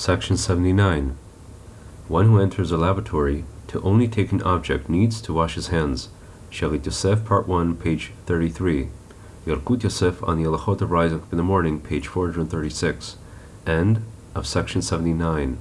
Section 79. One who enters a lavatory to only take an object needs to wash his hands. Shalit Yosef, Part 1, page 33. Yalkut Yosef on the Alachot of Rising in the Morning, page 436. End of section 79.